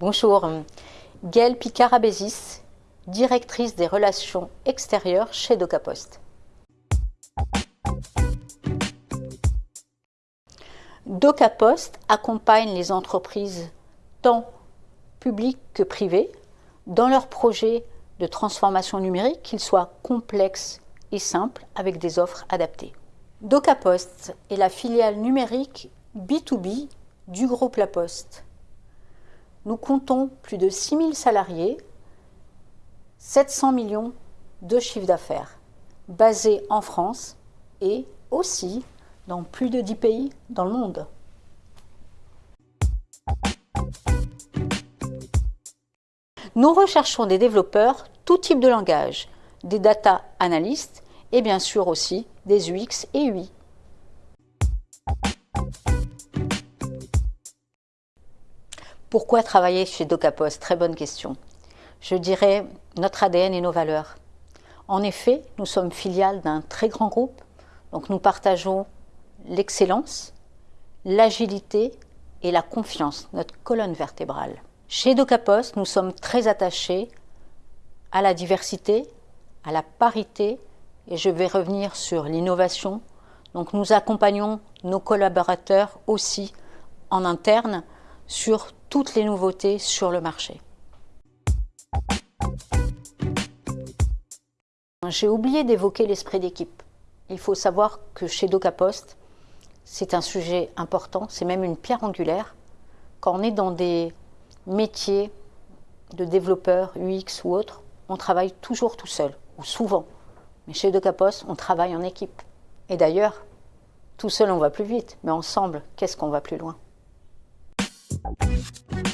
Bonjour, Gaëlle Picard-Abésis, directrice des relations extérieures chez DocaPost. DocaPost accompagne les entreprises tant publiques que privées dans leurs projets de transformation numérique, qu'ils soient complexes et simples, avec des offres adaptées. DocaPost est la filiale numérique B2B du groupe La Poste. Nous comptons plus de 6000 salariés, 700 millions de chiffre d'affaires, basés en France et aussi dans plus de 10 pays dans le monde. Nous recherchons des développeurs tout type de langage, des data analystes et bien sûr aussi des UX et UI. Pourquoi travailler chez DocaPost? Très bonne question. Je dirais notre ADN et nos valeurs. En effet, nous sommes filiales d'un très grand groupe, donc nous partageons l'excellence, l'agilité et la confiance, notre colonne vertébrale. Chez DocaPost, nous sommes très attachés à la diversité, à la parité, et je vais revenir sur l'innovation. Donc nous accompagnons nos collaborateurs aussi en interne sur toutes les nouveautés sur le marché. J'ai oublié d'évoquer l'esprit d'équipe. Il faut savoir que chez DocaPost, c'est un sujet important, c'est même une pierre angulaire. Quand on est dans des métiers de développeur UX ou autre, on travaille toujours tout seul, ou souvent. Mais chez DocaPost, on travaille en équipe. Et d'ailleurs, tout seul on va plus vite, mais ensemble, qu'est-ce qu'on va plus loin? you